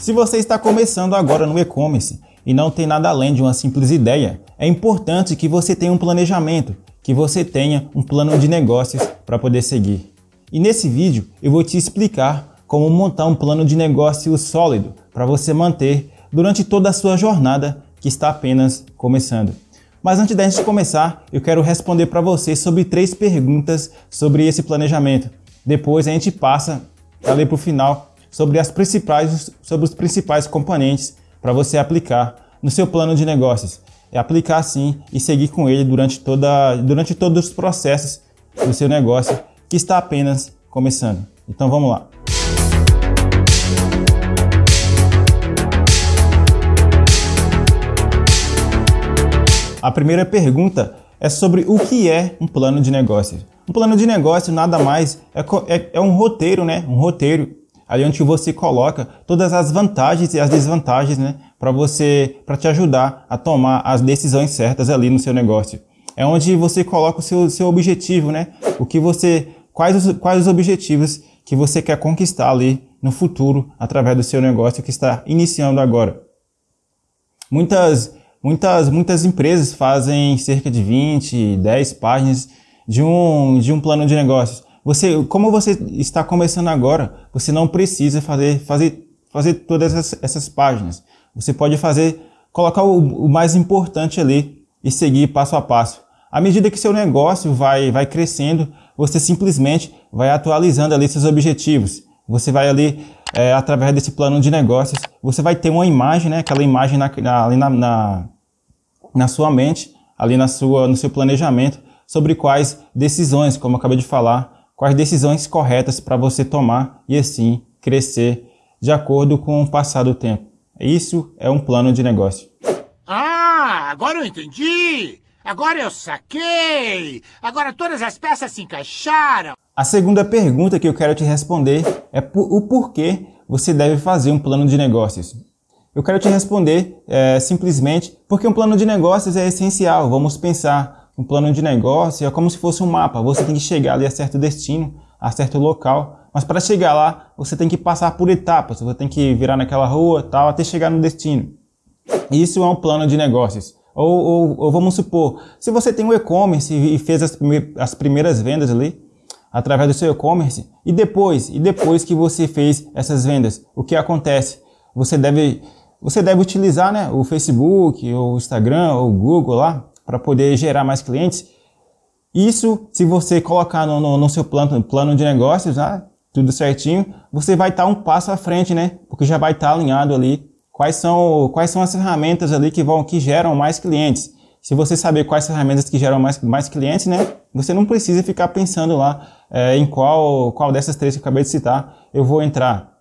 Se você está começando agora no e-commerce e não tem nada além de uma simples ideia, é importante que você tenha um planejamento, que você tenha um plano de negócios para poder seguir. E nesse vídeo eu vou te explicar como montar um plano de negócio sólido para você manter durante toda a sua jornada que está apenas começando. Mas antes da gente começar, eu quero responder para você sobre três perguntas sobre esse planejamento. Depois a gente passa ali para o final sobre, as principais, sobre os principais componentes para você aplicar no seu plano de negócios. É aplicar sim e seguir com ele durante, toda, durante todos os processos do seu negócio que está apenas começando. Então vamos lá. A primeira pergunta é sobre o que é um plano de negócio. Um plano de negócio nada mais é, é, é um roteiro, né? Um roteiro ali onde você coloca todas as vantagens e as desvantagens, né, para você, para te ajudar a tomar as decisões certas ali no seu negócio. É onde você coloca o seu, seu objetivo, né, o que você, quais os, quais os objetivos que você quer conquistar ali no futuro através do seu negócio que está iniciando agora. Muitas, muitas, muitas empresas fazem cerca de 20, 10 páginas de um, de um plano de negócios. Você, como você está começando agora, você não precisa fazer, fazer, fazer todas essas, essas páginas. Você pode fazer, colocar o, o, mais importante ali e seguir passo a passo. À medida que seu negócio vai, vai crescendo, você simplesmente vai atualizando ali seus objetivos. Você vai ali, é, através desse plano de negócios, você vai ter uma imagem, né, aquela imagem na, na, ali na, na, na sua mente, ali na sua, no seu planejamento, sobre quais decisões, como eu acabei de falar, quais decisões corretas para você tomar e assim crescer de acordo com o passar do tempo. Isso é um plano de negócio. Ah, agora eu entendi! Agora eu saquei! Agora todas as peças se encaixaram! A segunda pergunta que eu quero te responder é o porquê você deve fazer um plano de negócios. Eu quero te responder é, simplesmente porque um plano de negócios é essencial. Vamos pensar um plano de negócio é como se fosse um mapa. Você tem que chegar ali a certo destino, a certo local. Mas para chegar lá, você tem que passar por etapas. Você tem que virar naquela rua tal até chegar no destino. Isso é um plano de negócios. Ou, ou, ou vamos supor, se você tem um e-commerce e fez as primeiras vendas ali, através do seu e-commerce, e depois, e depois que você fez essas vendas, o que acontece? Você deve, você deve utilizar né, o Facebook, ou o Instagram, ou o Google lá, para poder gerar mais clientes. Isso, se você colocar no, no, no seu plano, plano de negócios, né, tudo certinho, você vai estar tá um passo à frente, né? Porque já vai estar tá alinhado ali quais são, quais são as ferramentas ali que vão que geram mais clientes. Se você saber quais ferramentas que geram mais, mais clientes, né? Você não precisa ficar pensando lá é, em qual, qual dessas três que eu acabei de citar eu vou entrar.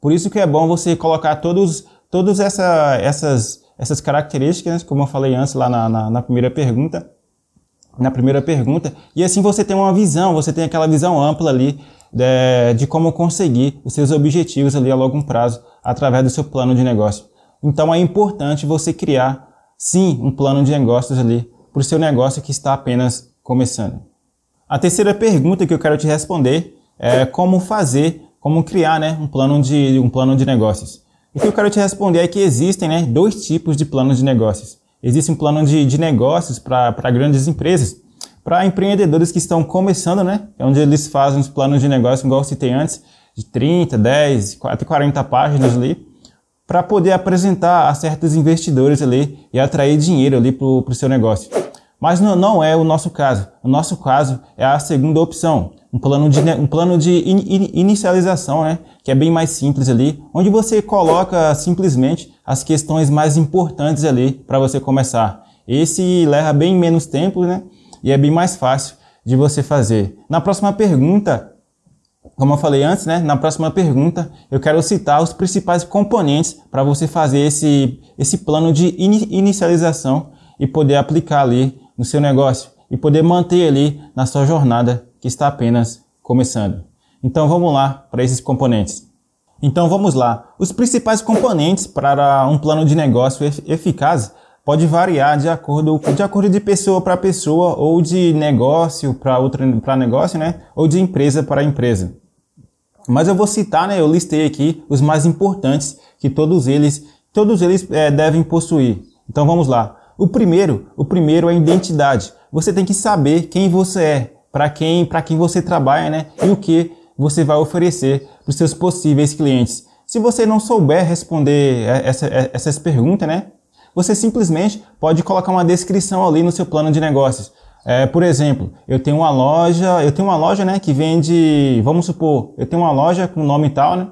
Por isso que é bom você colocar todos, todas essa, essas essas características, como eu falei antes lá na, na, na primeira pergunta, na primeira pergunta, e assim você tem uma visão, você tem aquela visão ampla ali de, de, como conseguir os seus objetivos ali a longo prazo através do seu plano de negócio. Então é importante você criar, sim, um plano de negócios ali para o seu negócio que está apenas começando. A terceira pergunta que eu quero te responder é como fazer, como criar né, um, plano de, um plano de negócios. O que eu quero te responder é que existem né, dois tipos de planos de negócios. Existe um plano de, de negócios para grandes empresas, para empreendedores que estão começando, né? É onde eles fazem os planos de negócio, igual eu citei antes, de 30, 10, até 40 páginas ali, para poder apresentar a certos investidores ali e atrair dinheiro ali para o seu negócio. Mas não, não é o nosso caso. O nosso caso é a segunda opção, um plano de, um plano de in, in, inicialização, né? que é bem mais simples ali, onde você coloca simplesmente as questões mais importantes ali para você começar. Esse leva bem menos tempo né? e é bem mais fácil de você fazer. Na próxima pergunta, como eu falei antes, né? na próxima pergunta eu quero citar os principais componentes para você fazer esse, esse plano de in, inicialização e poder aplicar ali no seu negócio e poder manter ali na sua jornada que está apenas começando. Então vamos lá para esses componentes. Então vamos lá. Os principais componentes para um plano de negócio eficaz pode variar de acordo, de acordo de pessoa para pessoa ou de negócio para outro para negócio, né? Ou de empresa para empresa. Mas eu vou citar, né? Eu listei aqui os mais importantes que todos eles, todos eles é, devem possuir. Então vamos lá. O primeiro, o primeiro é a identidade. Você tem que saber quem você é, para quem, para quem você trabalha, né? E o que você vai oferecer para os seus possíveis clientes. Se você não souber responder essa, essas perguntas, né? Você simplesmente pode colocar uma descrição ali no seu plano de negócios. É, por exemplo, eu tenho uma loja, eu tenho uma loja, né, que vende, vamos supor, eu tenho uma loja com nome tal, né,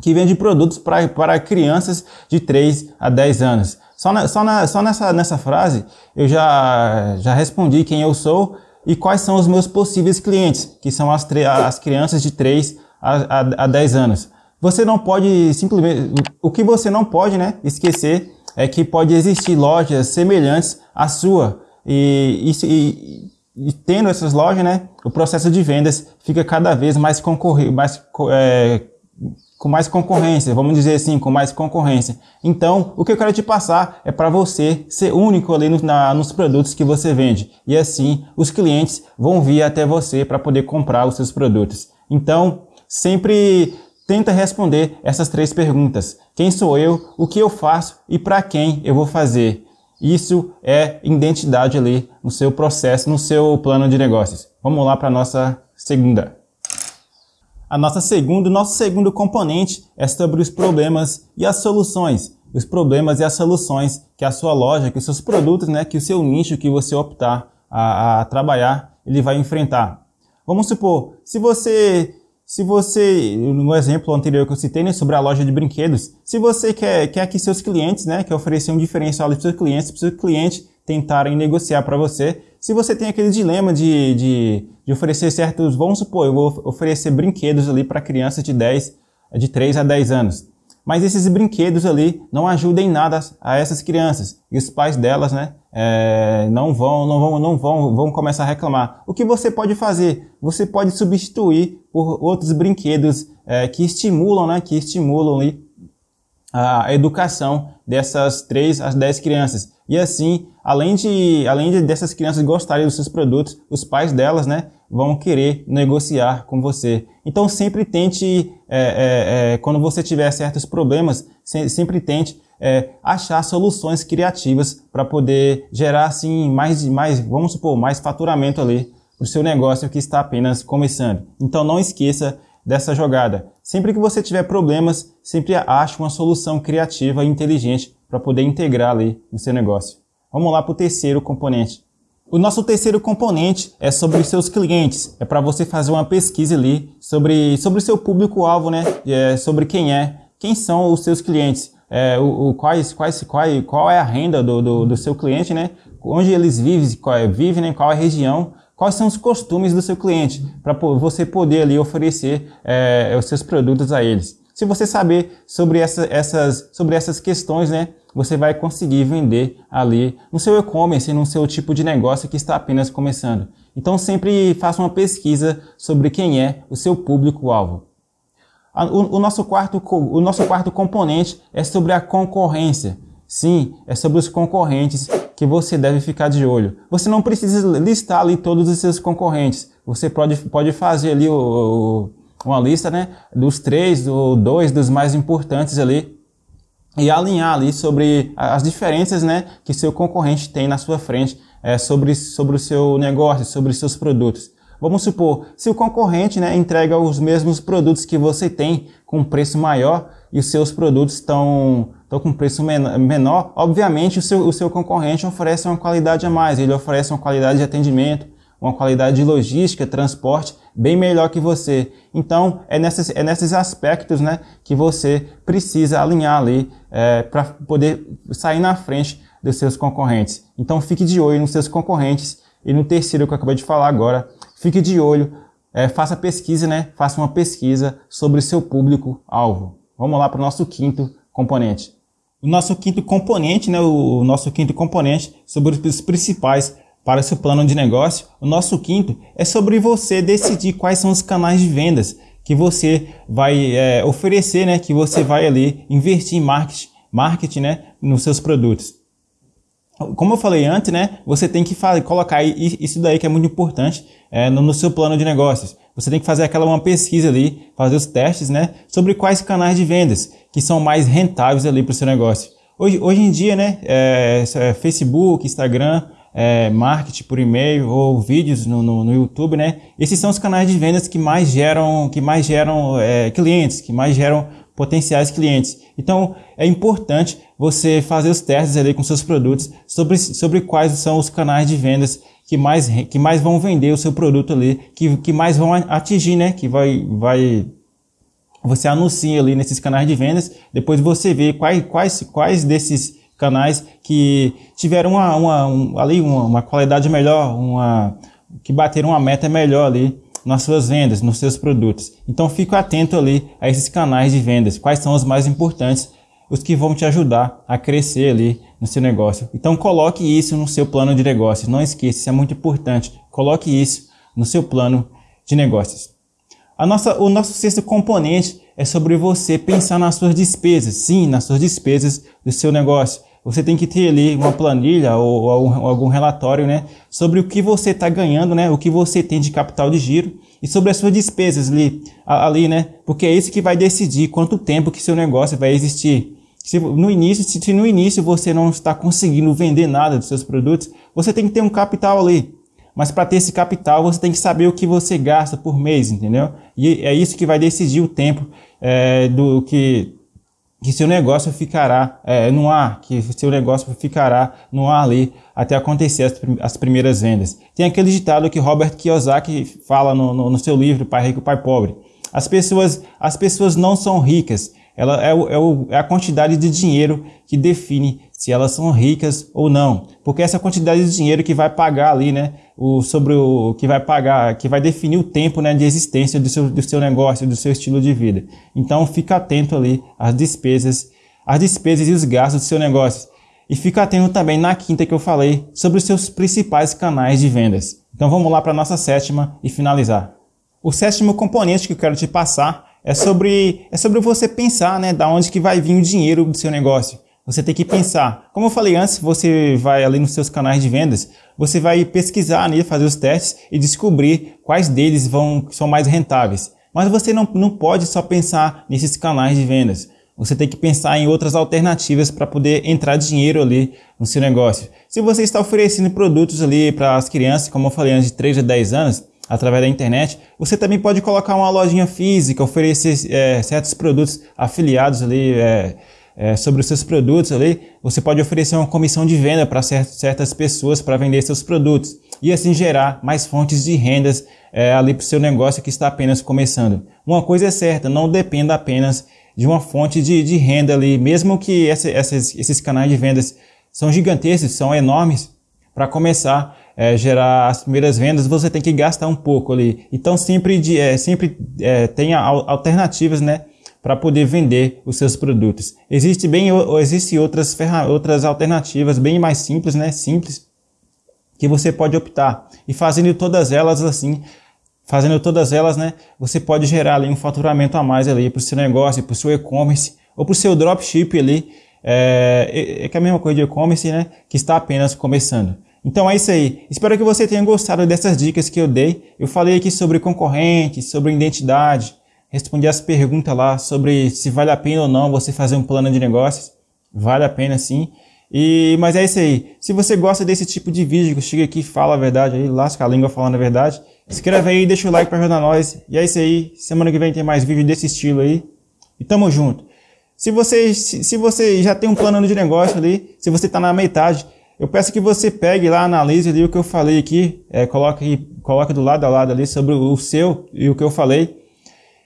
que vende produtos pra, para crianças de 3 a 10 anos. Só, na, só, na, só nessa, nessa frase eu já, já respondi quem eu sou e quais são os meus possíveis clientes, que são as, as crianças de 3 a, a, a 10 anos. Você não pode simplesmente, o que você não pode né, esquecer é que pode existir lojas semelhantes à sua. E, e, e, tendo essas lojas, né, o processo de vendas fica cada vez mais, concorre, mais é, com mais concorrência, vamos dizer assim, com mais concorrência. Então, o que eu quero te passar é para você ser único ali no, na, nos produtos que você vende. E assim, os clientes vão vir até você para poder comprar os seus produtos. Então, sempre Tenta responder essas três perguntas. Quem sou eu? O que eu faço? E para quem eu vou fazer? Isso é identidade ali no seu processo, no seu plano de negócios. Vamos lá para a nossa segunda. A nossa segunda, nosso segundo componente é sobre os problemas e as soluções. Os problemas e as soluções que a sua loja, que os seus produtos, né, que o seu nicho que você optar a, a trabalhar, ele vai enfrentar. Vamos supor, se você se você, no exemplo anterior que eu citei, né, sobre a loja de brinquedos, se você quer, quer que seus clientes, né, quer oferecer um diferencial para seus clientes, para o seu cliente tentarem negociar para você, se você tem aquele dilema de, de, de, oferecer certos, vamos supor, eu vou oferecer brinquedos ali para crianças de 10, de 3 a 10 anos. Mas esses brinquedos ali não ajudam em nada a essas crianças. E os pais delas, né, é, não vão, não vão, não vão, vão começar a reclamar. O que você pode fazer? Você pode substituir por outros brinquedos é, que estimulam, né, que estimulam ali a educação dessas 3 às 10 crianças. E assim, além de, além de dessas crianças gostarem dos seus produtos, os pais delas, né, vão querer negociar com você. Então sempre tente, é, é, é, quando você tiver certos problemas, sempre tente é, achar soluções criativas para poder gerar assim mais, mais, vamos supor, mais faturamento ali para o seu negócio que está apenas começando. Então não esqueça dessa jogada. Sempre que você tiver problemas, sempre ache uma solução criativa e inteligente para poder integrar ali no seu negócio. Vamos lá para o terceiro componente. O nosso terceiro componente é sobre os seus clientes. É para você fazer uma pesquisa ali sobre, sobre o seu público-alvo, né? É, sobre quem é, quem são os seus clientes, é, o, o, quais, quais, qual, qual é a renda do, do, do seu cliente, né? Onde eles vivem, qual é, vivem, né? qual é a região, quais são os costumes do seu cliente, para você poder ali oferecer é, os seus produtos a eles. Se você saber sobre, essa, essas, sobre essas questões, né? Você vai conseguir vender ali no seu e-commerce, no seu tipo de negócio que está apenas começando. Então sempre faça uma pesquisa sobre quem é o seu público-alvo. O, o, nosso quarto, o nosso quarto componente é sobre a concorrência. Sim, é sobre os concorrentes que você deve ficar de olho. Você não precisa listar ali todos os seus concorrentes. Você pode, pode fazer ali o, o, uma lista né, dos três ou dois dos mais importantes ali e alinhar ali sobre as diferenças né, que seu concorrente tem na sua frente é, sobre, sobre o seu negócio, sobre seus produtos. Vamos supor, se o concorrente né, entrega os mesmos produtos que você tem com preço maior e os seus produtos estão, estão com preço menor, obviamente o seu, o seu concorrente oferece uma qualidade a mais, ele oferece uma qualidade de atendimento, uma qualidade de logística, transporte bem melhor que você. Então, é nesses, é nesses aspectos né, que você precisa alinhar ali é, para poder sair na frente dos seus concorrentes. Então, fique de olho nos seus concorrentes. E no terceiro que eu acabei de falar agora, fique de olho, é, faça pesquisa, né? Faça uma pesquisa sobre o seu público-alvo. Vamos lá para o nosso quinto componente. O nosso quinto componente, né? O nosso quinto componente sobre os principais para seu plano de negócio. O nosso quinto é sobre você decidir quais são os canais de vendas que você vai é, oferecer, né? Que você vai ali investir em marketing, marketing né? nos seus produtos. como eu falei antes, né, você tem que fazer, colocar isso daí que é muito importante é, no, no, seu plano de negócios. Você tem que fazer aquela uma pesquisa ali, fazer os testes, né, sobre quais canais de vendas que são mais rentáveis ali para o seu negócio. Hoje, hoje em dia, né, é, é Facebook, Instagram, é, marketing por e-mail ou vídeos no, no, no, YouTube, né? Esses são os canais de vendas que mais geram, que mais geram é, clientes, que mais geram potenciais clientes. Então, é importante você fazer os testes ali com seus produtos sobre, sobre quais são os canais de vendas que mais, que mais vão vender o seu produto ali, que, que mais vão atingir, né? Que vai, vai, você anuncia ali nesses canais de vendas, depois você vê quais, quais, quais desses canais que tiveram uma, uma, um, ali uma, uma qualidade melhor, uma, que bateram uma meta melhor ali nas suas vendas, nos seus produtos. Então fique atento ali a esses canais de vendas, quais são os mais importantes, os que vão te ajudar a crescer ali no seu negócio. Então coloque isso no seu plano de negócios, não esqueça, isso é muito importante. Coloque isso no seu plano de negócios. A nossa, o nosso sexto componente é sobre você pensar nas suas despesas, sim, nas suas despesas do seu negócio você tem que ter ali uma planilha ou, ou algum relatório, né, sobre o que você está ganhando, né, o que você tem de capital de giro e sobre as suas despesas ali, ali, né, porque é isso que vai decidir quanto tempo que seu negócio vai existir. Se no início, se, se no início você não está conseguindo vender nada dos seus produtos, você tem que ter um capital ali. Mas para ter esse capital, você tem que saber o que você gasta por mês, entendeu? E é isso que vai decidir o tempo é, do que que seu negócio ficará é, no ar, que seu negócio ficará no ar ali até acontecer as, as primeiras vendas. Tem aquele ditado que Robert Kiyosaki fala no, no, no seu livro Pai Rico, Pai Pobre. As pessoas, as pessoas não são ricas, ela é, o, é, o, é, a quantidade de dinheiro que define se elas são ricas ou não. Porque essa quantidade de dinheiro que vai pagar ali, né? O, sobre o que vai pagar, que vai definir o tempo né, de existência do seu, do seu negócio, do seu estilo de vida. Então fica atento ali às despesas, às despesas e os gastos do seu negócio. E fica atento também na quinta que eu falei sobre os seus principais canais de vendas. Então vamos lá para a nossa sétima e finalizar. O sétimo componente que eu quero te passar é sobre, é sobre você pensar, né, da onde que vai vir o dinheiro do seu negócio. Você tem que pensar. Como eu falei antes, você vai ali nos seus canais de vendas, você vai pesquisar ali, fazer os testes e descobrir quais deles vão são mais rentáveis. Mas você não, não pode só pensar nesses canais de vendas. Você tem que pensar em outras alternativas para poder entrar dinheiro ali no seu negócio. Se você está oferecendo produtos ali para as crianças, como eu falei antes, de 3 a 10 anos, através da internet. Você também pode colocar uma lojinha física, oferecer é, certos produtos afiliados ali é, é, sobre os seus produtos ali. Você pode oferecer uma comissão de venda para certas pessoas para vender seus produtos e assim gerar mais fontes de rendas é, ali para o seu negócio que está apenas começando. Uma coisa é certa, não dependa apenas de uma fonte de, de renda ali, mesmo que essa, essas, esses canais de vendas são gigantescos, são enormes, para começar é, gerar as primeiras vendas, você tem que gastar um pouco ali. Então sempre, de, é, sempre é, tenha alternativas, né? Para poder vender os seus produtos. Existe bem, existe outras outras alternativas bem mais simples, né? Simples que você pode optar e fazendo todas elas assim, fazendo todas elas, né? Você pode gerar ali um faturamento a mais ali para o seu negócio, para o seu e-commerce ou para o seu dropship ali. É, é, é, é a mesma coisa de e-commerce, né? Que está apenas começando. Então é isso aí. Espero que você tenha gostado dessas dicas que eu dei. Eu falei aqui sobre concorrentes, sobre identidade, respondi as perguntas lá sobre se vale a pena ou não você fazer um plano de negócios. Vale a pena sim. E, mas é isso aí. Se você gosta desse tipo de vídeo, que chega aqui fala a verdade aí, lasca a língua falando a verdade, inscreve aí, deixa o like para ajudar nós. E é isso aí. Semana que vem tem mais vídeo desse estilo aí. E tamo junto. Se você, se, se você já tem um plano de negócio ali, se você está na metade, eu peço que você pegue lá, analise ali o que eu falei aqui, é, coloque, coloque do lado a lado ali sobre o seu e o que eu falei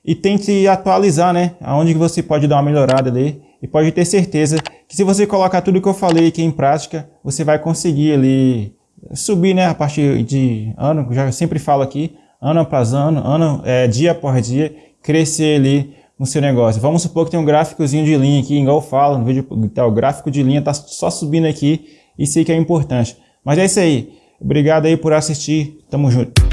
e tente atualizar, né? Aonde você pode dar uma melhorada ali e pode ter certeza que se você colocar tudo que eu falei aqui em prática, você vai conseguir ali subir, né? A partir de ano, já sempre falo aqui, ano após ano, ano, é, dia após dia, crescer ali no seu negócio. Vamos supor que tem um gráficozinho de linha aqui, igual eu falo no vídeo, tá, o gráfico de linha tá só subindo aqui isso aí que é importante. Mas é isso aí. Obrigado aí por assistir. Tamo junto.